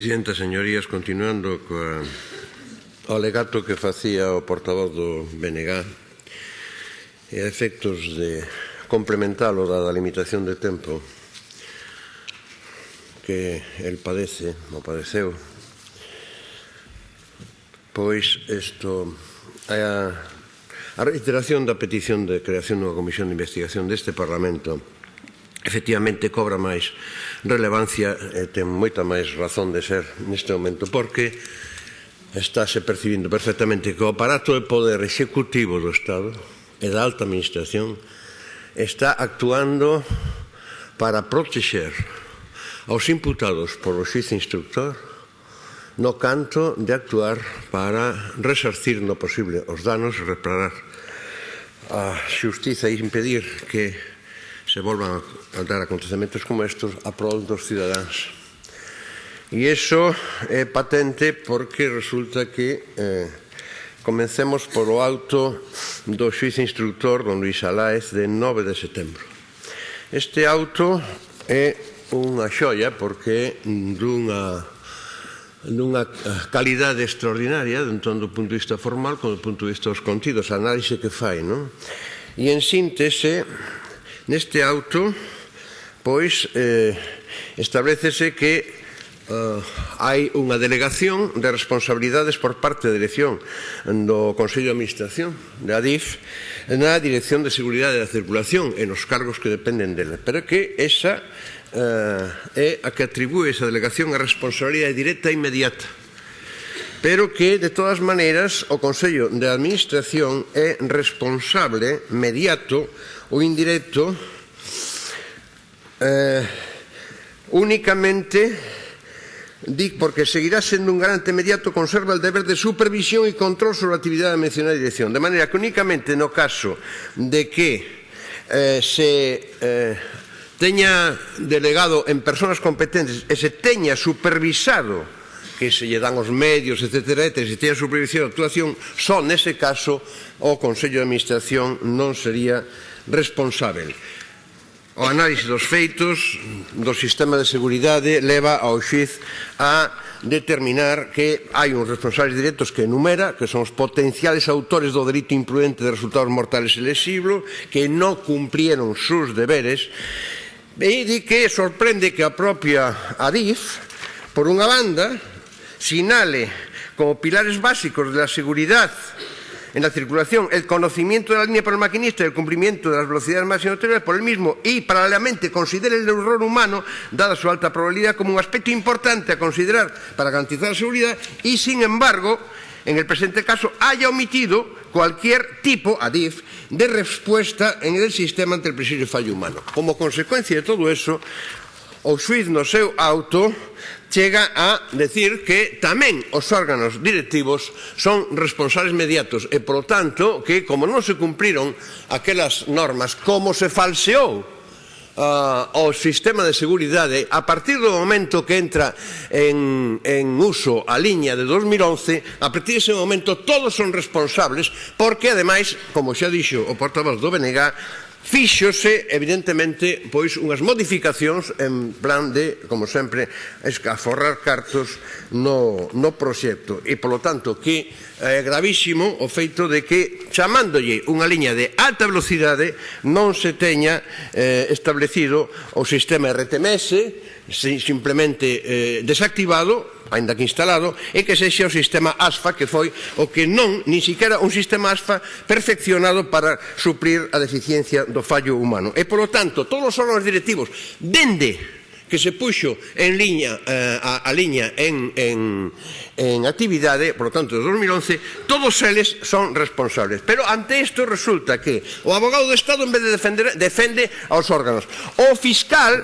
Presidenta, señorías, continuando coa o alegato que facía o portavoz do BNG e a efectos de complementalo da, limitación de tempo que el padece, o padeceu, pois isto é a, a reiteración da petición de creación dunha comisión de investigación deste Parlamento efectivamente cobra máis relevancia e ten moita máis razón de ser neste momento porque estáse percibindo perfectamente que o aparato de poder executivo do Estado e da alta administración está actuando para protexer aos imputados polo xuiz instructor no canto de actuar para resarcir no posible os danos, reparar a xustiza e impedir que se volvan a dar acontecementos como estos a prol dos cidadáns. E iso é patente porque resulta que eh, Comencemos polo auto do xuiz instructor don Luis Aláez de 9 de setembro. Este auto é unha xoia porque dunha dunha calidade extraordinaria tanto do punto de vista formal como do punto de vista dos contidos, a análise que fai, non? E en síntese Neste auto, pois, eh, establecese que Uh, hai unha delegación de responsabilidades por parte da dirección do Consello de Administración da DIF na Dirección de Seguridade da Circulación e nos cargos que dependen dela pero que esa uh, é a que atribúe esa delegación a responsabilidade directa e inmediata pero que, de todas maneras, o Consello de Administración é responsable, mediato ou indirecto, eh, únicamente DIC, porque seguirá sendo un garante mediato, conserva el deber de supervisión e control sobre a actividade da mencionada dirección. De maneira que únicamente no caso de que eh, se eh, teña delegado en personas competentes e se teña supervisado que se lle dan os medios, etc. E se teña supervisión de actuación, só nese caso o Consello de Administración non sería responsável. O análise dos feitos do sistema de seguridade leva ao xiz a determinar que hai uns responsables directos que enumera, que son os potenciales autores do delito imprudente de resultados mortales e lesivo, que non cumprieron sus deberes, e di que sorprende que a propia ADIF, por unha banda, SINALE como pilares básicos de la seguridad en la circulación, el conocimiento de la línea para el maquinista y el cumplimiento de las velocidades máximas autorizadas por el mismo y, paralelamente, considera el error humano, dada su alta probabilidad, como un aspecto importante a considerar para garantizar la seguridad y, sin embargo, en el presente caso, haya omitido cualquier tipo, ADIF, de respuesta en el sistema ante el presidio fallo humano. Como consecuencia de todo eso, o Suiz no seu auto chega a decir que tamén os órganos directivos son responsables mediatos e, polo tanto, que como non se cumpriron aquelas normas, como se falseou uh, o sistema de seguridade a partir do momento que entra en, en uso a liña de 2011 a partir dese momento todos son responsables porque ademais, como xa dixo o portavoz do BNG Fíxose, evidentemente, pois unhas modificacións en plan de, como sempre, escaforrar cartos no, no proxecto. E, polo tanto, que é gravísimo o feito de que, chamándolle unha liña de alta velocidade, non se teña eh, establecido o sistema RTMS, simplemente eh, desactivado, ainda que instalado, e que sexa o sistema ASFA, que foi o que non, nin siquiera un sistema ASFA perfeccionado para suplir a deficiencia do fallo humano. E, polo tanto, todos os órganos directivos, dende que se puxo en liña, eh, a, a liña en, en, en actividade, por lo tanto, de 2011, todos eles son responsables. Pero ante isto resulta que o abogado do Estado, en vez de defender, defende aos órganos. O fiscal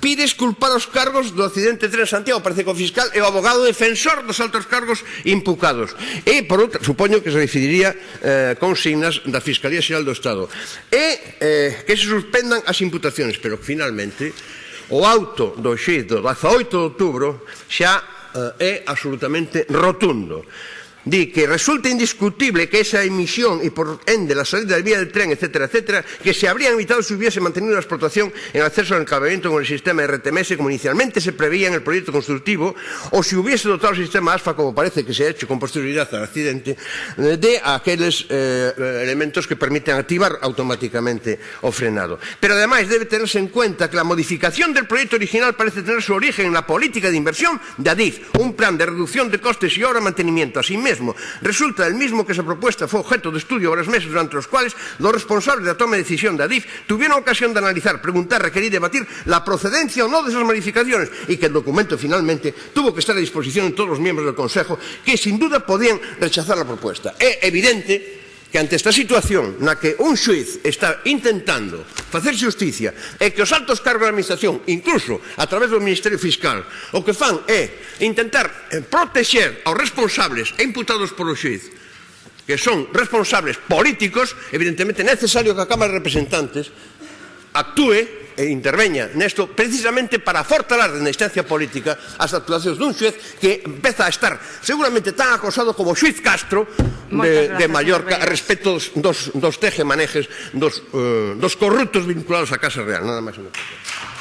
pide esculpar os cargos do accidente Tren Santiago. Parece que o fiscal é o abogado defensor dos altos cargos impucados. E, por outra, supoño que se decidiría eh, consignas da Fiscalía Xeral do Estado. E eh, que se suspendan as imputacións, pero finalmente o auto do xuiz do 18 de outubro xa eh, é absolutamente rotundo di que resulta indiscutible que esa emisión e por ende la salida del vía del tren, etcétera, etcétera, que se habrían evitado si hubiese mantenido la explotación en acceso al encabamiento con el sistema RTMS como inicialmente se preveía en el proyecto constructivo o si hubiese dotado el sistema ASFA, como parece que se ha hecho con posterioridad al accidente, de aqueles eh, elementos que permiten activar automáticamente o frenado. Pero además debe tenerse en cuenta que la modificación del proyecto original parece tener su origen en la política de inversión de ADIF, un plan de reducción de costes y obra mantenimiento, así mismo mesmo. Resulta el mismo que esa propuesta foi objeto de estudio varios meses durante os cuales los responsables da toma de decisión da Adif tuvieron ocasión de analizar, preguntar, requerir y debatir la procedencia o no de esas modificaciones y que el documento finalmente tuvo que estar a disposición de todos los miembros del Consejo que sin duda podían rechazar la propuesta. É evidente que ante esta situación na que un xuiz está intentando facer justicia e que os altos cargos da administración, incluso a través do Ministerio Fiscal, o que fan é intentar eh, protexer aos responsables e imputados polo xuiz que son responsables políticos, evidentemente é necesario que a Cámara de Representantes actúe e interveña nesto precisamente para fortalar na instancia política as actuacións dun xuez que empeza a estar seguramente tan acosado como o xuiz Castro de, de Mallorca a respecto dos, dos, dos tejemanejes dos, uh, dos corruptos vinculados á Casa Real. Nada máis. Nada máis.